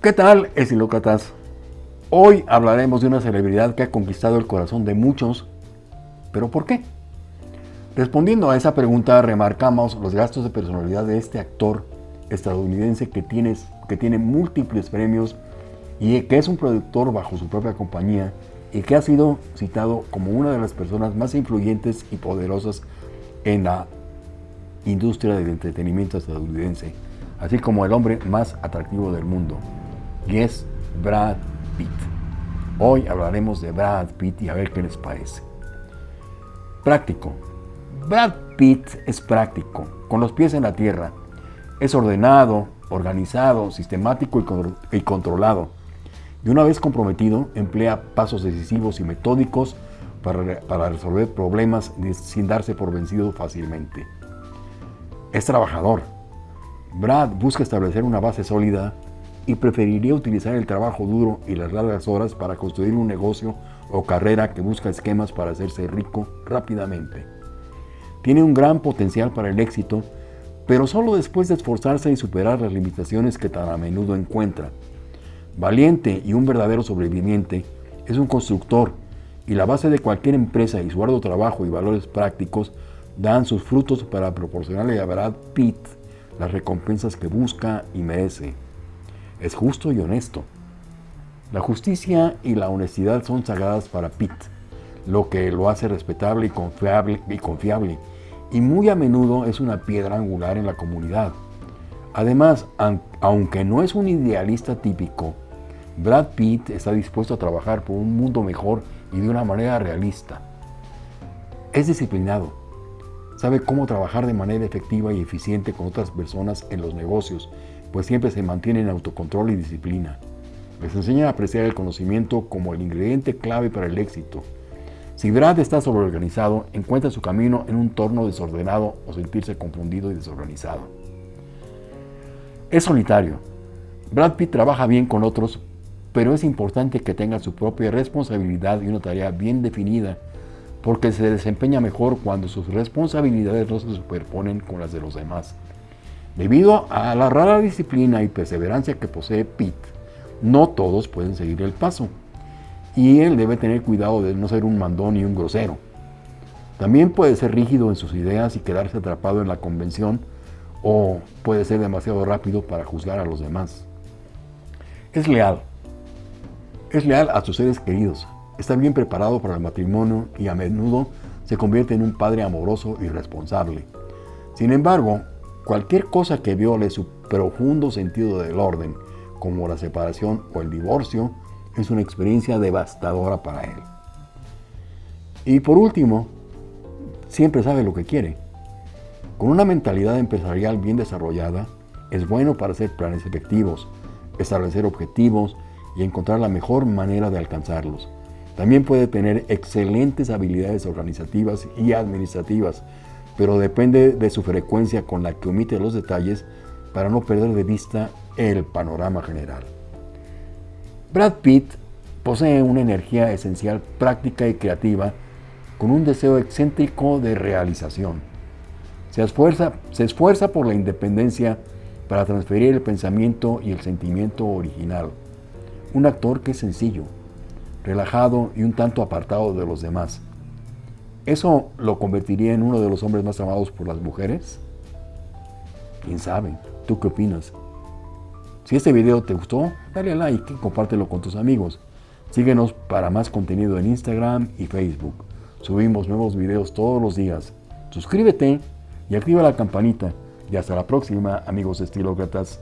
¿Qué tal, estilócratas? Hoy hablaremos de una celebridad que ha conquistado el corazón de muchos, pero ¿por qué? Respondiendo a esa pregunta, remarcamos los gastos de personalidad de este actor estadounidense que tiene, que tiene múltiples premios y que es un productor bajo su propia compañía y que ha sido citado como una de las personas más influyentes y poderosas en la industria del entretenimiento estadounidense, así como el hombre más atractivo del mundo, y es Brad Pitt. Hoy hablaremos de Brad Pitt y a ver qué les parece. Práctico. Brad Pitt es práctico, con los pies en la tierra. Es ordenado, organizado, sistemático y controlado y una vez comprometido, emplea pasos decisivos y metódicos para, resolver problemas sin darse por vencido fácilmente. Es trabajador. Brad busca establecer una base sólida y preferiría utilizar el trabajo duro y las largas horas para construir un negocio o carrera que busca esquemas para hacerse rico rápidamente. Tiene un gran potencial para el éxito, pero solo después de esforzarse y superar las limitaciones que tan a menudo encuentra. Valiente y un verdadero sobreviviente, es un constructor y la base de cualquier empresa y su arduo trabajo y valores prácticos dan sus frutos para proporcionarle a Brad Pitt las recompensas que busca y merece. Es justo y honesto. La justicia y la honestidad son sagradas para Pitt, lo que lo hace respetable y confiable, y confiable, y muy a menudo es una piedra angular en la comunidad. Además, aunque no es un idealista típico, Brad Pitt está dispuesto a trabajar por un mundo mejor y de una manera realista. Es disciplinado, sabe cómo trabajar de manera efectiva y eficiente con otras personas en los negocios, pues siempre se mantiene en autocontrol y disciplina. Les enseña a apreciar el conocimiento como el ingrediente clave para el éxito. Si Brad está sobreorganizado, encuentra su camino en un torno desordenado o sentirse confundido y desorganizado. Es solitario. Brad Pitt trabaja bien con otros, pero es importante que tenga su propia responsabilidad y una tarea bien definida, porque se desempeña mejor cuando sus responsabilidades no se superponen con las de los demás. Debido a la rara disciplina y perseverancia que posee Pete, no todos pueden seguir el paso, y él debe tener cuidado de no ser un mandón y un grosero. También puede ser rígido en sus ideas y quedarse atrapado en la convención, o puede ser demasiado rápido para juzgar a los demás. Es leal, es leal a sus seres queridos, está bien preparado para el matrimonio y a menudo se convierte en un padre amoroso y responsable. Sin embargo, cualquier cosa que viole su profundo sentido del orden, como la separación o el divorcio, es una experiencia devastadora para él. Y por último, siempre sabe lo que quiere. Con una mentalidad empresarial bien desarrollada, es bueno para hacer planes efectivos, establecer objetivos y encontrar la mejor manera de alcanzarlos. También puede tener excelentes habilidades organizativas y administrativas, pero depende de su frecuencia con la que omite los detalles para no perder de vista el panorama general. Brad Pitt posee una energía esencial práctica y creativa con un deseo excéntrico de realización. Se esfuerza, se esfuerza por la independencia para transferir el pensamiento y el sentimiento original un actor que es sencillo, relajado y un tanto apartado de los demás. ¿Eso lo convertiría en uno de los hombres más amados por las mujeres? ¿Quién sabe? ¿Tú qué opinas? Si este video te gustó, dale like y compártelo con tus amigos. Síguenos para más contenido en Instagram y Facebook. Subimos nuevos videos todos los días. Suscríbete y activa la campanita. Y hasta la próxima, amigos estilócratas.